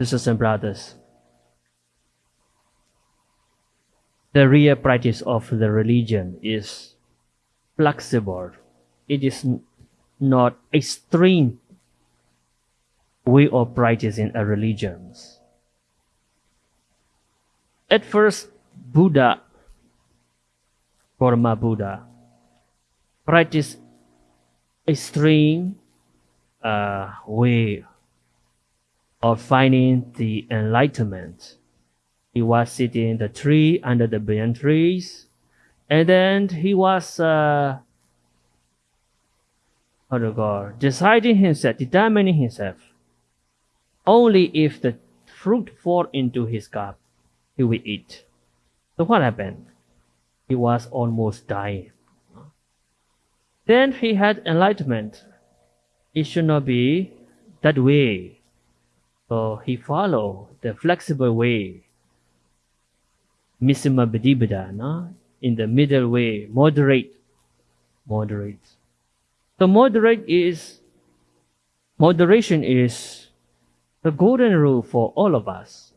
Sisters and brothers, the real practice of the religion is flexible. It is not extreme way of practicing a religion. At first, Buddha, Burma Buddha, practiced extreme uh, way of finding the enlightenment. He was sitting in the tree under the banyan trees, and then he was uh, how God, deciding himself, determining himself. Only if the fruit fall into his cup, he will eat. So what happened? He was almost dying. Then he had enlightenment. It should not be that way. So he followed the flexible way. Majjhima Patipada, no? In the middle way, moderate. Moderate. So moderate is moderation is the golden rule for all of us.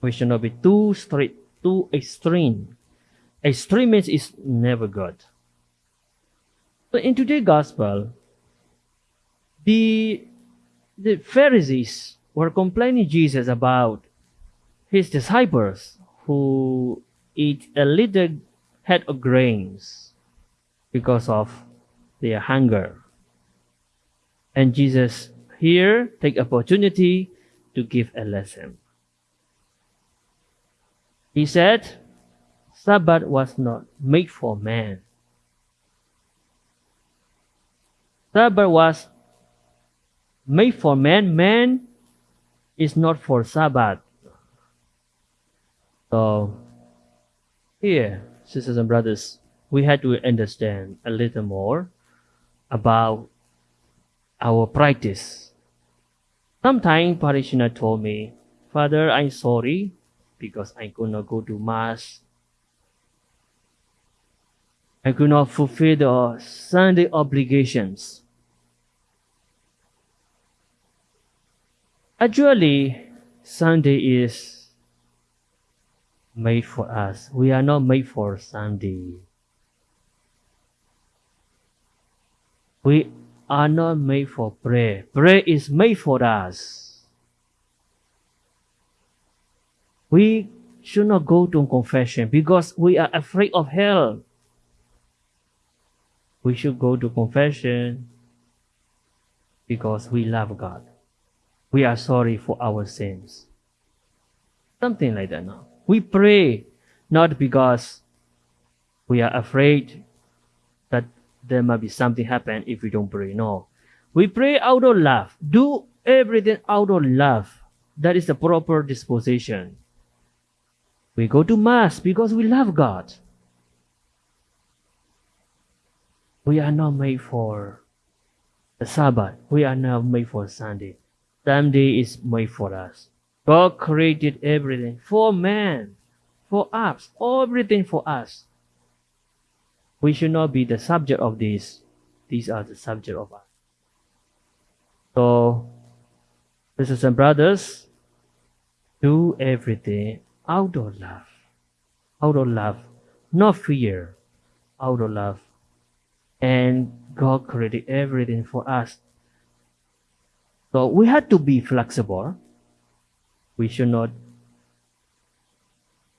We should not be too strict, too extreme. Extremism is never good. So in today's gospel, the the Pharisees were complaining Jesus about his disciples who eat a little head of grains because of their hunger. And Jesus here take opportunity to give a lesson. He said, Sabbath was not made for man. Sabbath was made for man. Man is not for Sabbath. So, here, sisters and brothers, we had to understand a little more about our practice. Sometimes parishioner told me, Father, I'm sorry because I could not go to mass. I could not fulfill the Sunday obligations. Actually, Sunday is made for us. We are not made for Sunday. We are not made for prayer. Prayer is made for us. We should not go to confession because we are afraid of hell. We should go to confession because we love God. We are sorry for our sins. Something like that. No? We pray not because we are afraid that there might be something happen if we don't pray. No. We pray out of love. Do everything out of love. That is the proper disposition. We go to Mass because we love God. We are not made for the Sabbath. We are not made for Sunday. Sunday is made for us. God created everything for man, for us, everything for us. We should not be the subject of this. These are the subject of us. So, sisters and brothers, do everything out of love. Out of love. Not fear. Out of love. And God created everything for us. So we have to be flexible. We should not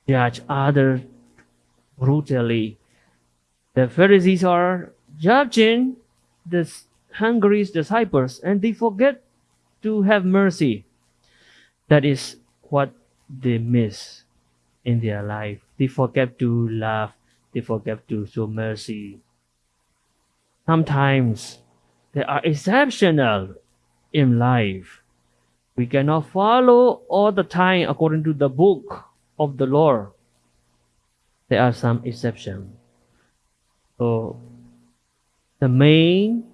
judge others brutally. The Pharisees are judging the hungry disciples and they forget to have mercy. That is what they miss in their life. They forget to love. They forget to show mercy. Sometimes they are exceptional in life. We cannot follow all the time according to the book of the Lord. There are some exceptions. So the main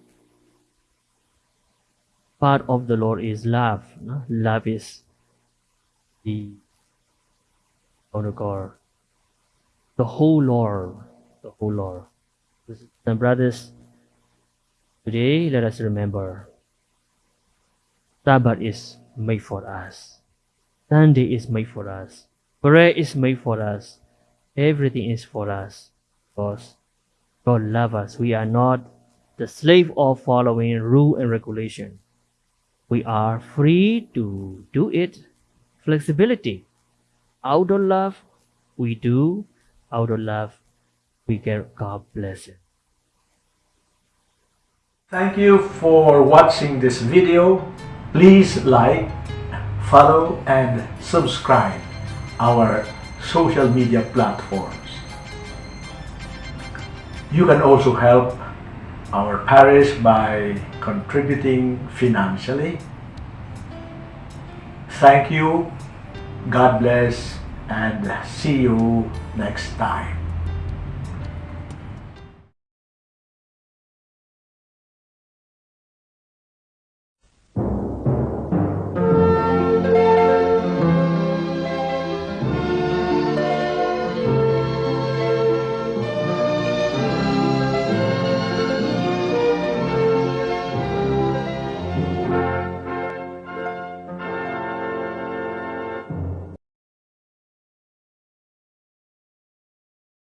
part of the Lord is love. no? Love is the oh God, the whole Lord, the whole Lord. And brothers, today let us remember Sabbath is made for us. Sunday is made for us. Prayer is made for us. Everything is for us. Because God loves us. We are not the slave of following rule and regulation. We are free to do it. Flexibility. Out of love, we do. Out of love, we get God blessing. Thank you for watching this video. Please like, follow and subscribe our social media platforms. You can also help our parish by contributing financially. Thank you, God bless, and see you next time.